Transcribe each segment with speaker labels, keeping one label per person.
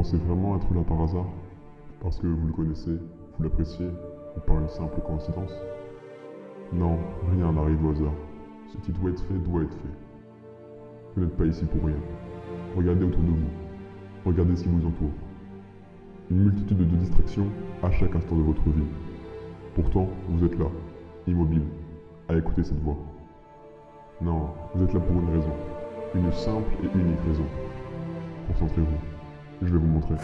Speaker 1: Pensez vraiment être là par hasard? Parce que vous le connaissez, vous l'appréciez, ou par une simple coïncidence? Non, rien n'arrive au hasard. Ce qui doit être fait doit être fait. Vous n'êtes pas ici pour rien. Regardez autour de vous. Regardez ce qui vous entoure. Une multitude de distractions à chaque instant de votre vie. Pourtant, vous êtes là, immobile, à écouter cette voix. Non, vous êtes là pour une raison. Une simple et unique raison. Concentrez-vous. Je vais vous montrer.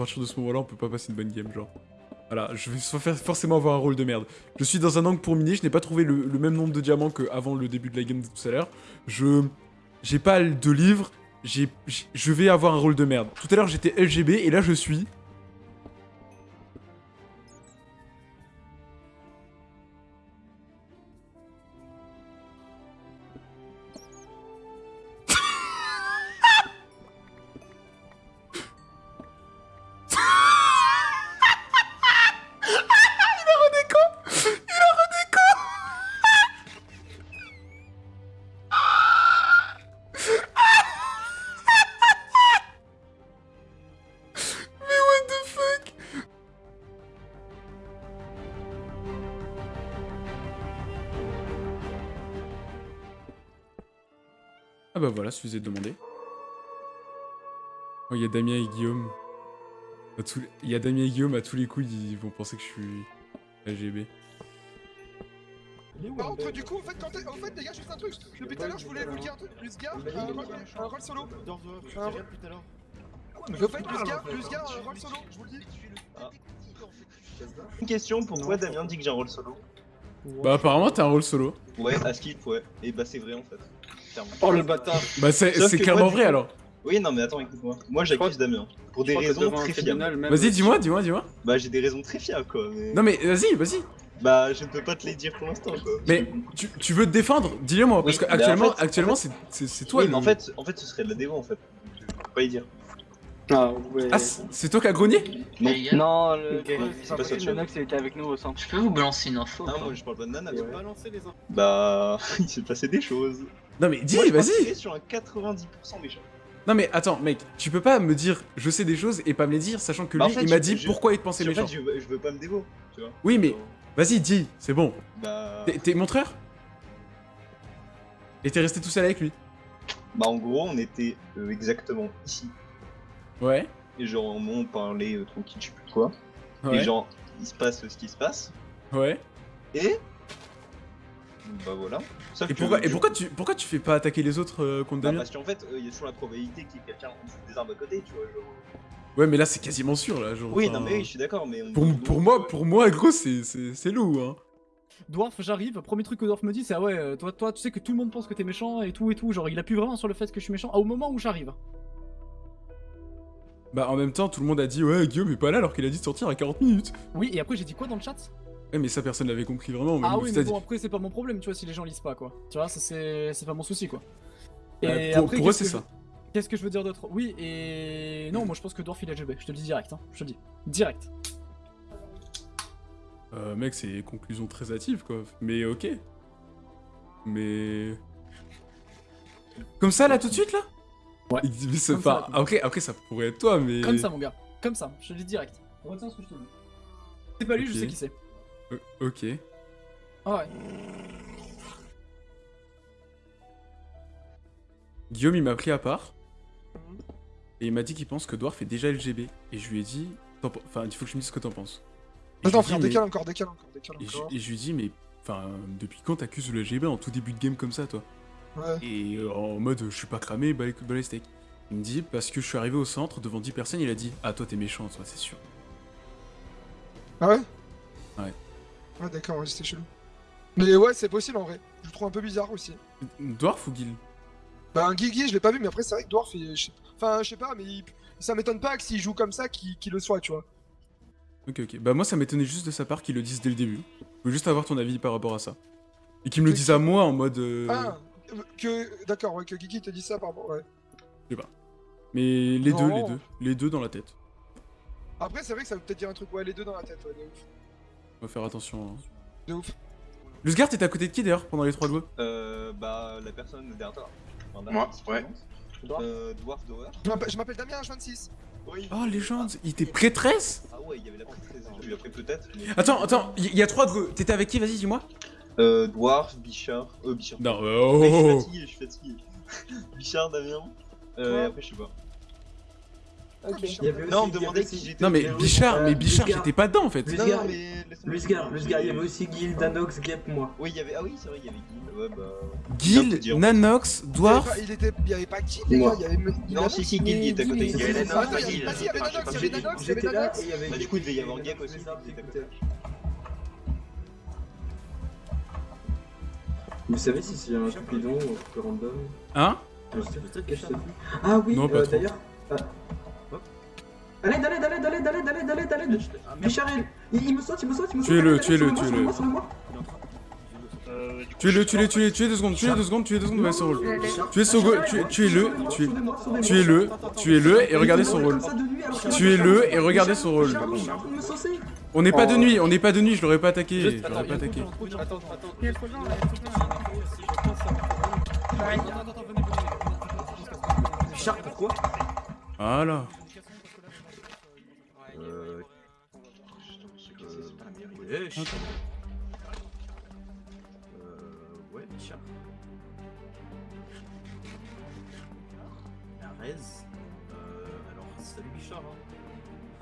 Speaker 2: Partir de ce moment-là, on peut pas passer une bonne game, genre. Voilà, je vais forcément avoir un rôle de merde. Je suis dans un angle pour miner, je n'ai pas trouvé le, même nombre de diamants qu'avant le début de la game de tout à l'heure. Je... J'ai pas de livres, j'ai- Je vais avoir un rôle de merde. Tout à l'heure, j'étais LGB, et là, je suis... Ah bah voilà, suffisait de demander. Oh, il y a Damien et Guillaume. À tous les- Il y a Damien et Guillaume, à tous les coups, ils vont penser que je suis LGB.
Speaker 3: Par contre, du coup, en fait, quand en fait, les gars, juste un truc. Depuis tout à l'heure, je voulais vous dire un truc. Lusgar, un un rôle solo. Un rôle- Au fait, Lusgar, Lusgar, un rôle solo, je vous le dis.
Speaker 4: Une question, pourquoi Damien dit que j'ai un rôle solo
Speaker 2: Bah apparemment, t'as un rôle solo.
Speaker 4: Ouais, à skip, ouais. Et bah c'est vrai en fait.
Speaker 5: Oh le bâtard
Speaker 2: Bah c'est clairement
Speaker 4: moi,
Speaker 2: vrai alors.
Speaker 4: Oui, non mais attends, écoute-moi. Moi j'accuse Damien. Pour des raisons très fiables.
Speaker 2: Vas-y, dis-moi, dis-moi, dis-moi.
Speaker 4: Bah j'ai des raisons très fiables quoi. Mais...
Speaker 2: Non mais vas-y, vas-y.
Speaker 4: Bah je ne peux pas te les dire pour l'instant quoi.
Speaker 2: Mais tu, tu veux te défendre? Dis-le moi, parce
Speaker 4: Oui, mais
Speaker 2: actuellement,
Speaker 4: en fait-
Speaker 2: actuellement
Speaker 4: en
Speaker 2: c'est toi
Speaker 4: oui,
Speaker 2: le-
Speaker 4: en fait, en fait ce serait de la démo en fait. Je peux pas y dire.
Speaker 5: Ah ouais.
Speaker 2: Ah, c'est toi qui as grogné?
Speaker 4: Non.
Speaker 5: Non, le
Speaker 4: Ok,
Speaker 5: c'est était avec nous au centre.
Speaker 6: je peux vous balancer une info
Speaker 4: Ah
Speaker 6: pas
Speaker 4: moi je parle pas de nana. Bah il s'est passé des choses.
Speaker 2: Non mais dis, vas-y
Speaker 4: sur un 90% méchant.
Speaker 2: Non mais attends, mec, tu peux pas me dire je sais des choses et pas me les dire, sachant que lui,
Speaker 4: Bah, en fait,
Speaker 2: il m'a dit
Speaker 4: je-
Speaker 2: pourquoi il te pensait
Speaker 4: En
Speaker 2: méchant.
Speaker 4: fait, je veux, je veux pas me dévo, tu vois.
Speaker 2: Oui, mais vas-y, dis, c'est bon.
Speaker 4: Bah...
Speaker 2: T'es- T'es montreur Et t'es resté tout seul avec lui?
Speaker 4: Bah en gros on était euh, exactement ici.
Speaker 2: Ouais.
Speaker 4: Et genre on parlait euh, tranquille, je sais plus quoi.
Speaker 2: Ouais.
Speaker 4: Et genre il se passe ce qui se passe.
Speaker 2: Ouais.
Speaker 4: Et bah voilà. Sauf
Speaker 2: Et
Speaker 4: que,
Speaker 2: pourquoi, et tu, pourquoi tu fais pas attaquer les autres euh, contre
Speaker 4: bah,
Speaker 2: Damien
Speaker 4: Parce qu'en fait, euh, il y a toujours la probabilité qu'il y ait quelqu'un en dessous des arbres à côté, tu vois. Genre...
Speaker 2: Ouais, mais là c'est quasiment sûr là. Genre,
Speaker 4: Oui,
Speaker 2: enfin,
Speaker 4: non mais oui, je suis d'accord, mais on-
Speaker 2: Pour, moi, pour moi, gros, c'est c'est- c'est loup, hein.
Speaker 7: Dwarf, j'arrive, premier truc que Dwarf me dit, c'est ah ouais, euh, toi, toi, tu sais que tout le monde pense que t'es méchant et tout et tout. Genre, il appuie vraiment sur le fait que je suis méchant au moment où j'arrive.
Speaker 2: Bah en même temps, tout le monde a dit ouais, Guillaume est pas là alors qu'il a dit de sortir à 40 minutes.
Speaker 7: Oui, et après, j'ai dit quoi dans le chat?
Speaker 2: Ouais, mais ça personne l'avait compris vraiment. Même
Speaker 7: Ah oui, mais bon, après, c'est pas mon problème, tu vois, si les gens lisent pas, quoi. Tu vois, ça, c'est pas mon souci, quoi. Et
Speaker 2: Euh, pour-
Speaker 7: après,
Speaker 2: pour eux, c'est ça.
Speaker 7: je- Qu'est-ce que je veux dire d'autre? Oui, et. Non, moi je pense que Dwarf il est LGB, je te le dis direct, hein. Je te le dis. Direct.
Speaker 2: Euh, mec, c'est conclusion très hâtive, quoi. Mais ok. Mais... Comme ça, là, tout de suite, là?
Speaker 7: Ouais.
Speaker 2: Mais c'est
Speaker 7: Comme
Speaker 2: pas...
Speaker 7: ça,
Speaker 2: ok, après, ça pourrait être toi, mais...
Speaker 7: Comme ça, mon gars. Comme ça, je te le dis direct. Retiens ce que je te dis. C'est pas lui, je sais qui c'est.
Speaker 2: Euh, ok.
Speaker 7: Ah ouais.
Speaker 2: Guillaume, il m'a pris à part. Et il m'a dit qu'il pense que Dwarf est déjà LGB. Et je lui ai dit... Enfin, il faut que je me dises ce que t'en penses. Et je
Speaker 3: Attends,
Speaker 2: lui ai
Speaker 3: frère,
Speaker 2: dit, mais-
Speaker 3: décale encore, décale encore, décale
Speaker 2: Et je,
Speaker 3: encore.
Speaker 2: et je lui dis, mais... Enfin, depuis quand t'accuses le LGB en tout début de game comme ça, toi?
Speaker 3: Ouais.
Speaker 2: Et euh, en mode, je suis pas cramé, bah les, bah les steaks. Il me dit, parce que je suis arrivé au centre, devant 10 personnes, il a dit, ah toi t'es méchant, toi, c'est sûr.
Speaker 3: Ah Ouais?
Speaker 2: Ouais,
Speaker 3: d'accord, ouais, c'était chelou. Mais ouais, c'est possible en vrai. Je le trouve un peu bizarre aussi.
Speaker 2: Dwarf ou Guil
Speaker 3: Bah un Guigui, je l'ai pas vu, mais après c'est vrai que Dwarf, il- je sais- enfin je sais pas, mais il- ça m'étonne pas que s'il joue comme ça, qu'il le soit, tu vois.
Speaker 2: Ok, ok. Bah moi, ça m'étonnait juste de sa part qu'il le dise dès le début. Je veux juste avoir ton avis par rapport à ça. Et qu'il me le dise à moi en mode... euh,
Speaker 3: Ah, que d'accord, ouais, que Guigui te dit ça par rapport, ouais.
Speaker 2: Mais les deux, les deux. Les deux dans la tête.
Speaker 3: Après c'est vrai que ça veut peut-être dire un truc, ouais, les deux dans la tête, ouais, de ouf.
Speaker 2: On va faire attention. hein.
Speaker 3: De ouf.
Speaker 2: Lusgard, t'étais à côté de qui d'ailleurs pendant les trois doigts
Speaker 4: Euh, bah, la personne derrière toi. Enfin,
Speaker 5: Moi, ouais.
Speaker 4: je. Euh, Dwarf Dower.
Speaker 3: Je m'appelle- je Damien H26.
Speaker 4: Oui.
Speaker 2: Oh, légende Il était prêtresse?
Speaker 4: Ah ouais, il y avait la prêtresse. Je lui ai pris peut-être. mais-
Speaker 2: Attends, attends, il y, a trois dreux. T'étais avec qui Vas-y, dis-moi.
Speaker 4: Euh, Dwarf, Bichard. Euh, Bichard.
Speaker 2: Non,
Speaker 4: Ouais, je suis
Speaker 2: oh
Speaker 4: fatigué, je suis fatigué. Bichard, Damien. Euh, et après, je sais pas.
Speaker 3: Ok.
Speaker 6: Il y avait aussi-
Speaker 4: Non, on me demandait j'étais.
Speaker 2: Non, mais
Speaker 6: Euh,
Speaker 2: Bichard,
Speaker 6: euh,
Speaker 2: mais Bichard, j'étais pas dedans en fait.
Speaker 6: Lusgar, Lusgar, il y avait aussi Guild, Danox, Gap, moi.
Speaker 4: Oui, il y avait. Ah oui, c'est vrai, il y avait Guild. Ouais, bah. Dire.
Speaker 2: Nanox,
Speaker 3: Il y avait
Speaker 2: Dwarf.
Speaker 3: Il était, il y avait pas Gil, les
Speaker 6: Moi.
Speaker 3: gars, il y avait.
Speaker 4: Non, si, si, Guild, il était à côté.
Speaker 3: il y avait
Speaker 6: Guild.
Speaker 3: Nanox,
Speaker 6: Ah,
Speaker 3: il y avait- ah, si, il y avait Nanox, il y avait Nanox, il y avait Nanox.
Speaker 4: Bah, du coup, il devait y avoir Gap aussi.
Speaker 6: Vous savez si c'est un Cupidon ou un truc random
Speaker 2: Hein.
Speaker 6: Ah oui, euh, d'ailleurs. Allez, allez, allez, allez, allez, allez, allez, allez, allez, Bichard, il, il me saute, il me saute, il me saute.
Speaker 2: Tuez-le,
Speaker 6: allez,
Speaker 2: tuez-le, tuez-le. Tuez-le, tuez-le, tuez-le, tuez deux secondes, tuez deux secondes, tuez deux secondes, son rôle. Tuez son go- tuez- tuez-le, tuez-le, tuez-le et regardez son rôle. Tuez-le et regardez son rôle. On n'est pas de nuit, on n'est pas de nuit, je l'aurais pas attaqué, je
Speaker 7: attends,
Speaker 2: l'aurais pas attaqué.
Speaker 7: de gens, trop de
Speaker 6: Ouais, Bichard. Euh. Ouais, Bichard. La raise. Euh. Alors, salut Bichard.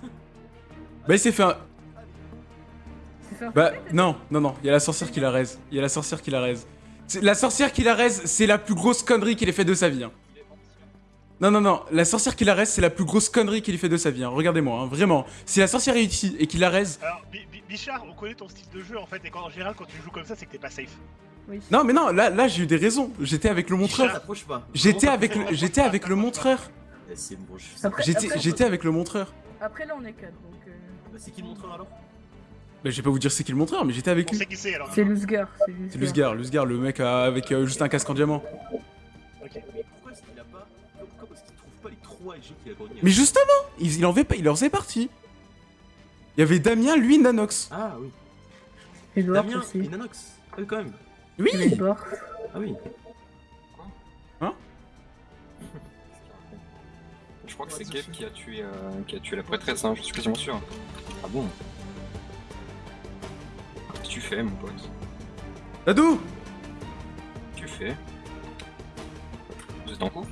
Speaker 6: Hein.
Speaker 2: Bah il s'est fait un... Bah non, non, non, il y a la sorcière qui la raise. Il y a la sorcière qui la raise. C'est- La sorcière qui la raise, c'est la plus grosse connerie qu'il ait fait de sa vie. hein. Non, non, non, la sorcière qui la raise, c'est la plus grosse connerie qu'il ait fait de sa vie. hein. Regardez-moi, hein, vraiment. Si la sorcière est ici et qu'il la raise...
Speaker 5: Alors, Bi- Bi- Bichard, on connaît ton style de jeu en fait, et quand, en général, quand tu joues comme ça, c'est que t'es pas safe.
Speaker 8: Oui.
Speaker 2: Non, mais non, là, là j'ai eu des raisons. J'étais avec le montreur. J'étais avec le, j'étais avec le montreur.
Speaker 6: Eh,
Speaker 2: J'étais, avec le montreur.
Speaker 8: après, là, on est 4, donc. euh,
Speaker 6: Bah, c'est qui le montreur alors?
Speaker 2: Bah, je vais pas vous dire c'est qui le montreur, mais j'étais avec
Speaker 5: On
Speaker 2: lui.
Speaker 5: c'est alors.
Speaker 8: C'est Lusgar.
Speaker 2: C'est Lusgar, Lusgar, le mec euh, avec euh, juste un casque en diamant.
Speaker 5: Ok.
Speaker 6: Mais
Speaker 2: justement, il, il en fait pas, il en faisait partie. Il y avait Damien, lui, Nanox.
Speaker 6: Ah oui.
Speaker 8: Edward
Speaker 6: Damien
Speaker 8: aussi.
Speaker 6: et Nanox. Ah oui, quand même.
Speaker 2: Oui.
Speaker 6: Ah oui.
Speaker 9: Je crois que c'est Geb qui a tué, euh, qui a tué la prêtresse, hein, je suis quasiment sûr.
Speaker 6: Ah bon
Speaker 9: Qu'est-ce que tu fais, mon pote
Speaker 2: Dadou
Speaker 9: Tu fais Vous êtes en couple?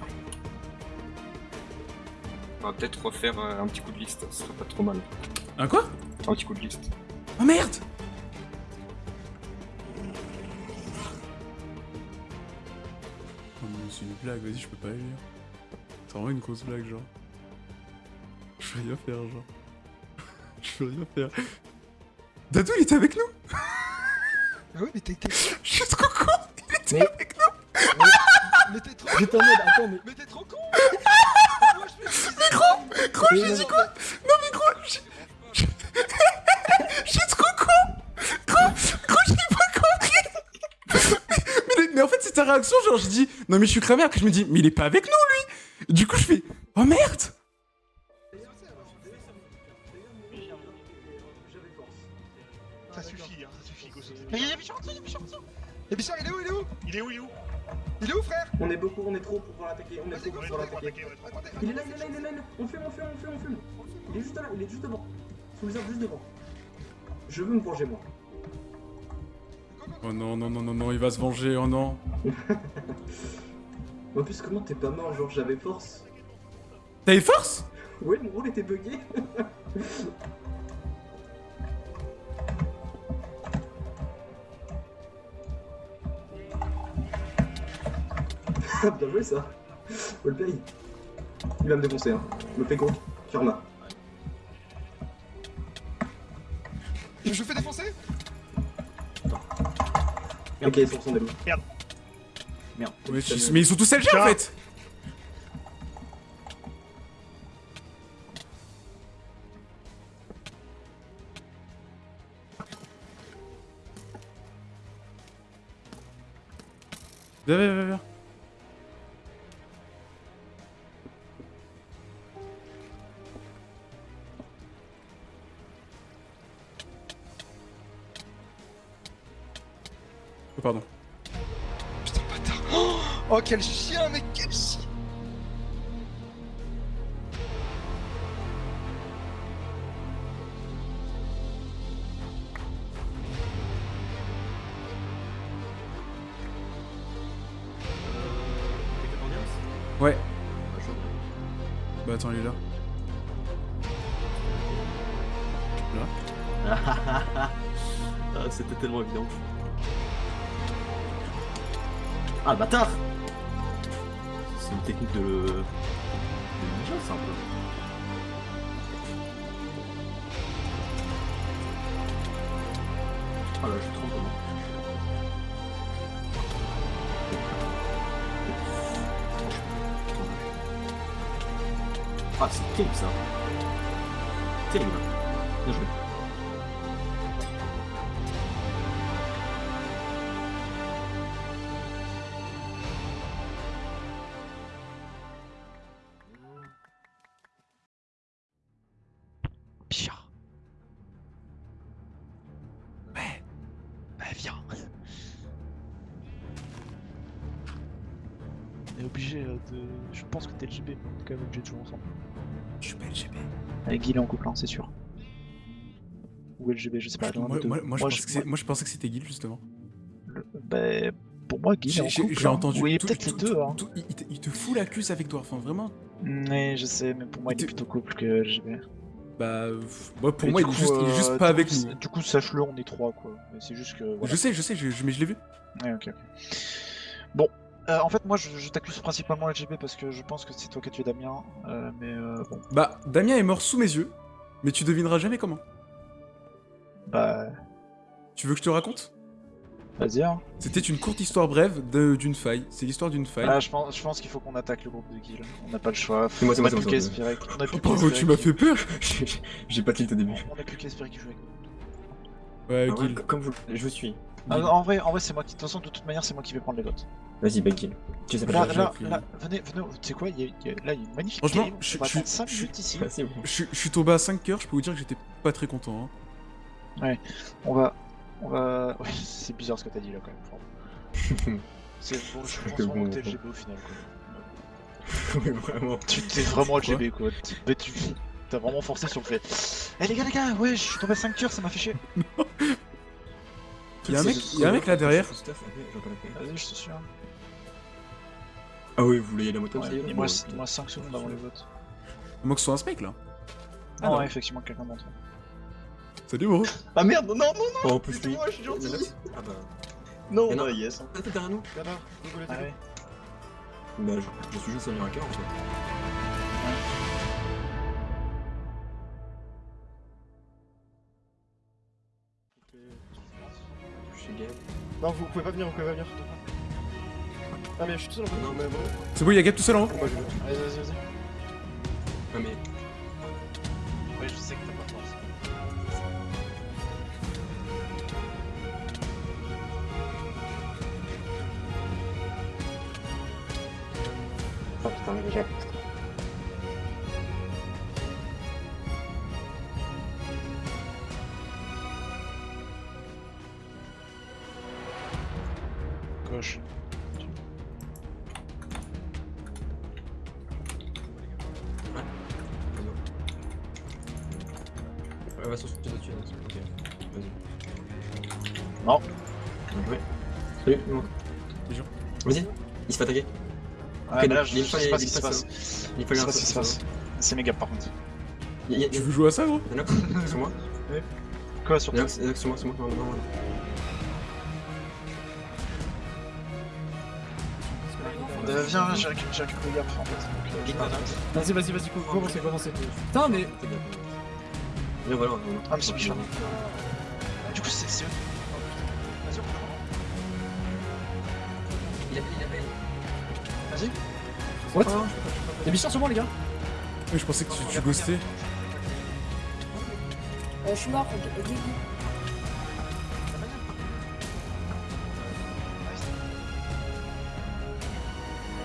Speaker 9: Va peut-être refaire euh, un petit coup de liste, ce serait pas trop mal.
Speaker 2: Un quoi?
Speaker 9: Un petit coup de liste.
Speaker 2: Oh merde Oh mais c'est une blague, vas-y, je peux pas aller lire. C'est vraiment une grosse blague, genre. Je peux rien faire, genre. Je peux rien faire. Dadou, il était avec nous
Speaker 3: Ah oui, mais t'es. t'es-
Speaker 2: Je suis trop con Il était
Speaker 7: Mais-
Speaker 2: avec nous
Speaker 3: Mais t'es trop.
Speaker 7: J'étais en mode, attends, mais.
Speaker 3: Mais t'es trop con Moi, je fais
Speaker 2: Mais gros j'ai
Speaker 7: non,
Speaker 2: dit quoi? Non mais gros, je... je- Je suis trop con Gros, gros, j'ai pas compris. Mais, mais en fait, c'est ta réaction, genre, je dis, non mais je suis cramé, après je me dis, mais il est pas avec nous, lui. Du coup, je fais, oh merde.
Speaker 5: Ça suffit, hein, ça suffit, Gosso.
Speaker 3: Mais y'a Bichard en dessous, y'a Bichard en dessous Et Bichard, il est où Il est où?
Speaker 5: Il est où, il est où?
Speaker 3: Il est où, frère?
Speaker 6: On est beaucoup, on est trop pour pouvoir l'attaquer. On est trop pour
Speaker 5: est
Speaker 6: pouvoir Il est là, il est là, il est là, il est là. On fume, on fume, on fume, on fume. Il est juste là, il est juste devant. Sous les arbres, juste devant. Je veux me venger, moi.
Speaker 2: Oh non, non, non, non, non, il va se venger, oh non
Speaker 6: En plus, comment t'es pas mort Genre, j'avais force.
Speaker 2: T'avais force?
Speaker 6: Ouais, mon rôle était bugué. Bien joué ça. Wallplay. Il va me défoncer, hein. Me fait gros. Karma.
Speaker 3: Je fais défoncer
Speaker 6: Ok, sur son délo.
Speaker 10: Merde.
Speaker 2: Ouais, tu- Mais ils sont tous LG en fait Viens, viens, viens, viens. Oh,
Speaker 3: quel chien, mec, quel chien.
Speaker 2: Ouais. Bah attends, il est là.
Speaker 10: Ah, C'était tellement évident. Ah, le bâtard une technique de... de ninja, ça, un peu. Ah là, je tremble vraiment. Ah, c'est terrible ça. Terrible. Bien joué.
Speaker 11: Avec Guy, il est en couple, hein, c'est sûr. Ou LGB, je sais pas.
Speaker 2: Moi, je
Speaker 11: Moi,
Speaker 2: je pensais que c'était Guil justement.
Speaker 11: Bah, pour moi, Guy, il est en
Speaker 2: J'ai-
Speaker 11: hein.
Speaker 2: entendu.
Speaker 11: Oui, peut-être les deux.
Speaker 2: tout-
Speaker 11: Hein.
Speaker 2: tout- il, te, il te fout la cuisse avec toi, enfin vraiment.
Speaker 11: Mais je sais, mais pour moi, il est plutôt couple que LGB.
Speaker 2: Bah, moi, pour
Speaker 11: Mais
Speaker 2: moi, il est, juste, il est juste
Speaker 11: euh,
Speaker 2: pas avec nous.
Speaker 11: Du coup, sache-le, on est trois, quoi. Mais c'est juste que. voilà.
Speaker 2: Je sais, je sais, je- je- mais je l'ai vu.
Speaker 11: Ouais, ok, ok. Bon, euh, en fait, moi, je, je t'accuse principalement LGB parce que je pense que c'est toi qui as tué Damien. euh, mais euh, bon,
Speaker 2: Bah, Damien est mort sous mes yeux, mais tu devineras jamais comment.
Speaker 11: bah,
Speaker 2: Tu veux que je te raconte?
Speaker 11: vas-y. Hein.
Speaker 2: C'était une courte histoire brève de- d'une faille. C'est l'histoire d'une faille.
Speaker 11: Ah, je pense, je pense qu'il faut qu'on attaque le groupe de Guil. On n'a pas le choix.
Speaker 9: C'est moi, c'est
Speaker 11: on
Speaker 9: moi,
Speaker 11: a
Speaker 9: c'est
Speaker 11: plus qu'à espérer. On a plus
Speaker 2: Oh, tu m'as fait peur?
Speaker 9: J'ai pas tilt au début.
Speaker 11: On a plus qu'à espérer qu'il joue avec nous.
Speaker 2: Ouais,
Speaker 9: Ah ouais,
Speaker 2: Guil.
Speaker 9: comme vous, je suis.
Speaker 11: Ah, en vrai, en vrai, c'est moi qui. De toute façon, de toute manière, c'est moi qui vais prendre les votes.
Speaker 9: Vas-y, back kill. Tu sais pas
Speaker 11: Là, là, là, venez, venez. Tu sais quoi y a, y a- Là, il y a une magnifique.
Speaker 2: Franchement,
Speaker 11: game.
Speaker 2: je-
Speaker 11: on va
Speaker 2: je-
Speaker 11: attendre 5
Speaker 2: je-
Speaker 11: minutes ici.
Speaker 9: Bon.
Speaker 2: Je, je suis tombé à 5 cœurs, je peux vous dire que j'étais pas très content. Hein.
Speaker 11: On va. On va. Ouais, c'est bizarre ce que t'as dit là quand même. C'est bon, je pense
Speaker 9: Que
Speaker 11: vraiment
Speaker 9: bon,
Speaker 11: que t'es. LGB au final quoi.
Speaker 9: Ouais, vraiment.
Speaker 11: Tu t'es vraiment LGB quoi. Tu- mais tu t'as vraiment forcé sur le fait. Eh les gars, les gars, ouais, je suis tombé à 5 cœurs, ça m'a fait chier.
Speaker 2: Y'a un mec, y a un mec là derrière.
Speaker 11: Vas-y, je te suis.
Speaker 9: Ah oui, vous voulez y aller à moto
Speaker 11: Ouais, il
Speaker 9: bon,
Speaker 11: reste 5 secondes avant les votes.
Speaker 2: Moi que ce soit un spec là.
Speaker 11: Ah,
Speaker 2: non.
Speaker 11: ouais, effectivement, quelqu'un d'entre eux.
Speaker 2: Salut bro.
Speaker 4: Ah merde, non, non, non,
Speaker 9: Oh,
Speaker 4: non
Speaker 9: en plus,
Speaker 4: moi, je suis gentil
Speaker 9: Nanox Ah bah.
Speaker 4: Non, bah, yes
Speaker 9: Ah, t'es derrière nous
Speaker 11: D'accord,
Speaker 4: Désolé,
Speaker 11: Ah ouais.
Speaker 9: Bah, je, suis juste un miracle en fait.
Speaker 12: Non, vous pouvez pas venir, vous pouvez pas venir. Ah, mais je suis tout seul en fait.
Speaker 9: Non,
Speaker 12: mais bon.
Speaker 2: C'est bon, y'a Gap tout seul en haut.
Speaker 12: Moi, je.
Speaker 11: Allez, vas-y, vas-y.
Speaker 9: Ah, mais.
Speaker 11: Ouais, je sais que t'as pas force.
Speaker 9: Oh putain, mais Dessus. Ok, vas-y.
Speaker 11: Non.
Speaker 9: Bien joué. Salut. Vas-y, il se fait attaquer.
Speaker 11: Mais là, je sais pas ce
Speaker 9: il
Speaker 11: qui se passe.
Speaker 9: Il faut
Speaker 11: pas ce qui se passe. C'est méga par contre.
Speaker 2: Tu veux jouer à ça gros
Speaker 9: Nanox, sur moi.
Speaker 11: Quoi sur toi
Speaker 9: sur moi, sur moi. Non, non, non.
Speaker 11: Euh, Viens, j'ai récupéré j'ai récupéré le gap en fait.
Speaker 7: Vas-y, vas-y, vas-y, co- commencez, commencez. Putain, mais.
Speaker 9: Viens, voilà. voilà.
Speaker 11: Ah, mais c'est Bichard. Du coup, c'est. eux. Vas-y, on peut
Speaker 9: Il a, il a,
Speaker 11: Vas-y.
Speaker 7: What Y'a Bichard sur moi, les gars
Speaker 2: Mais je pensais que tu, tu ghostais.
Speaker 8: Euh, je suis mort, Guigui.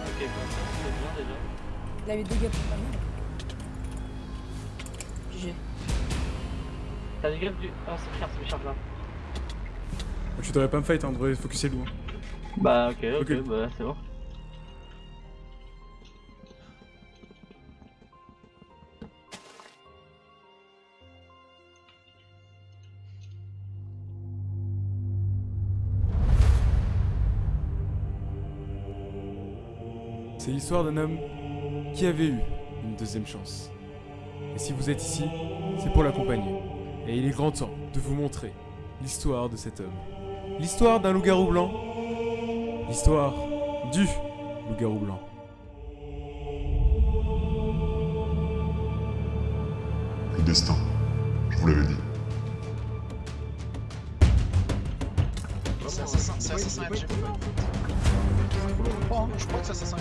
Speaker 13: Ok, bon, c'est bien déjà.
Speaker 8: Il avait deux gars pour pas
Speaker 13: T'as des griffes du. Ah, c'est là.
Speaker 2: Tu devrais pas me fight, hein, on devrait focuser loin.
Speaker 13: Bah, ok, ok,
Speaker 2: Ok.
Speaker 13: bah, c'est bon.
Speaker 2: C'est l'histoire d'un homme qui avait eu une deuxième chance. Et si vous êtes ici, c'est pour l'accompagner. Et il est grand temps de vous montrer l'histoire de cet homme. L'histoire d'un loup-garou blanc. L'histoire du loup-garou blanc.
Speaker 1: Le destin, je vous l'avais dit.
Speaker 11: C'est assassin, c'est assassin LG. Je crois, je crois que c'est assassin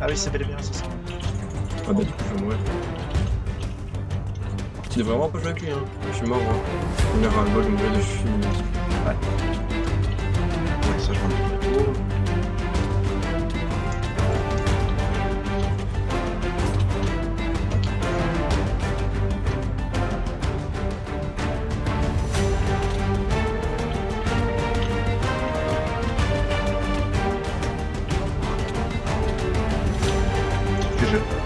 Speaker 11: Ah oui, c'est bel et bien assassin.
Speaker 9: Ah bah du coup je vais mourir. Tu devrais vraiment pas jouer avec lui hein. Je suis mort moi. Il a un bol, je me de je suis. Ouais,
Speaker 11: Ah,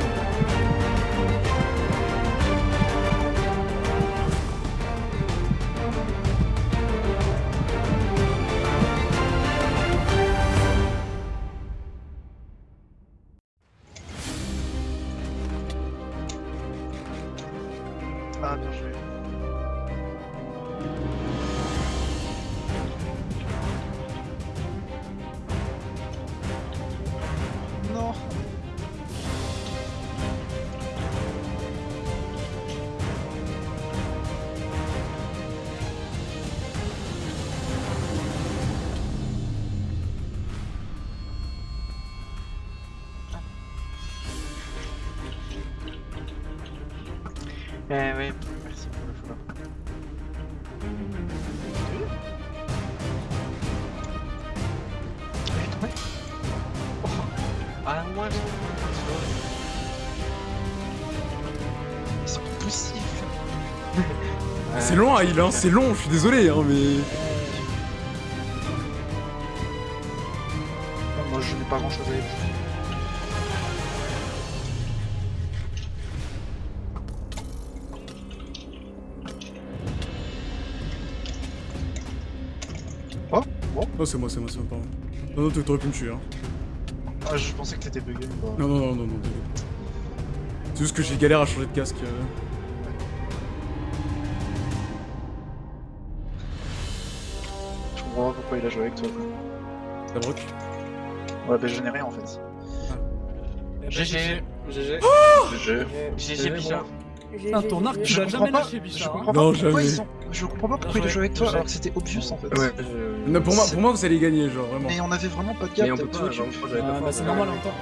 Speaker 11: Eh oui, merci pour le follow. Il est tombé Oh Ah moi je... C'est pas possible
Speaker 2: C'est long à heal, hein, c'est long, je suis désolé, hein, mais.
Speaker 11: Non,
Speaker 2: c'est moi, c'est moi, c'est moi, pardon. Non, non, t'aurais pu me tuer, hein.
Speaker 11: Ah je pensais que t'étais bugué.
Speaker 2: Non, non, non, non, non. C'est juste que j'ai galère à changer de casque. euh.
Speaker 11: Je comprends pas pourquoi il a joué avec toi.
Speaker 2: Ça broc
Speaker 11: Ouais bah je n'ai rien en fait. GG
Speaker 13: GG.
Speaker 11: GG GG Bichard
Speaker 7: Putain, ton arc, tu
Speaker 11: Je
Speaker 7: l'as
Speaker 11: comprends
Speaker 7: jamais
Speaker 11: pas,
Speaker 7: lâché,
Speaker 11: comprends
Speaker 7: hein.
Speaker 2: Non, jamais.
Speaker 11: Je comprends pas pourquoi il a joué avec toi alors que c'était obvious en fait.
Speaker 9: Ouais,
Speaker 2: Non, pour moi, pour moi, vous allez gagner, genre, vraiment.
Speaker 11: Mais on avait vraiment pas de gap
Speaker 9: Mais on peut pas, genre,
Speaker 7: Ah, bah c'est normal en même temps.